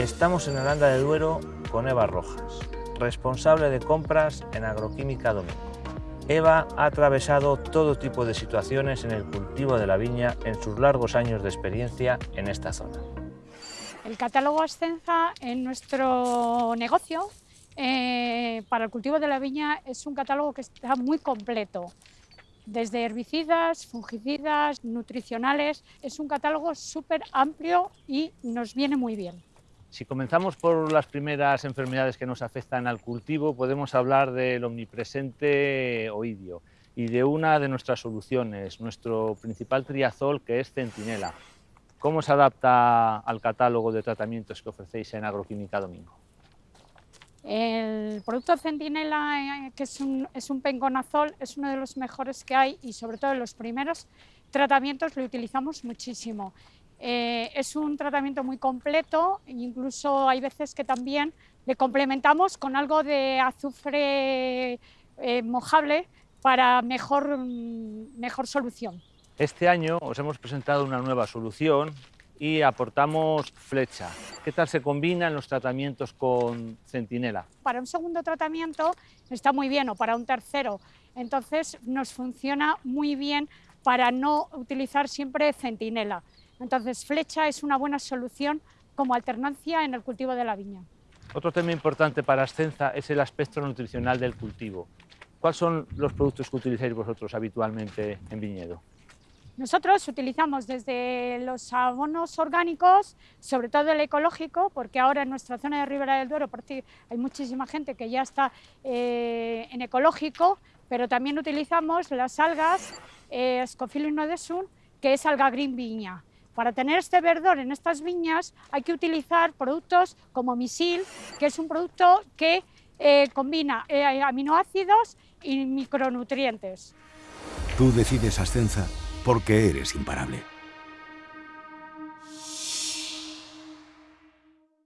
Estamos en Aranda de Duero con Eva Rojas, responsable de compras en Agroquímica Domingo. Eva ha atravesado todo tipo de situaciones en el cultivo de la viña en sus largos años de experiencia en esta zona. El catálogo Ascenza en nuestro negocio eh, para el cultivo de la viña es un catálogo que está muy completo desde herbicidas, fungicidas, nutricionales. Es un catálogo súper amplio y nos viene muy bien. Si comenzamos por las primeras enfermedades que nos afectan al cultivo, podemos hablar del omnipresente oidio y de una de nuestras soluciones, nuestro principal triazol, que es Centinela. ¿Cómo se adapta al catálogo de tratamientos que ofrecéis en Agroquímica Domingo? El producto Centinela, eh, que es un, es un penconazol, es uno de los mejores que hay y sobre todo en los primeros tratamientos lo utilizamos muchísimo. Eh, es un tratamiento muy completo, incluso hay veces que también le complementamos con algo de azufre eh, mojable para mejor, mejor solución. Este año os hemos presentado una nueva solución y aportamos flecha. ¿Qué tal se combinan los tratamientos con centinela? Para un segundo tratamiento está muy bien o para un tercero, entonces nos funciona muy bien para no utilizar siempre centinela. Entonces flecha es una buena solución como alternancia en el cultivo de la viña. Otro tema importante para Ascenza es el aspecto nutricional del cultivo. ¿Cuáles son los productos que utilizáis vosotros habitualmente en viñedo? Nosotros utilizamos desde los abonos orgánicos, sobre todo el ecológico, porque ahora en nuestra zona de Ribera del Duero hay muchísima gente que ya está eh, en ecológico, pero también utilizamos las algas eh, Scophilus nodesum, que es alga green viña. Para tener este verdor en estas viñas hay que utilizar productos como misil, que es un producto que eh, combina eh, aminoácidos y micronutrientes. Tú decides Ascenza porque eres imparable.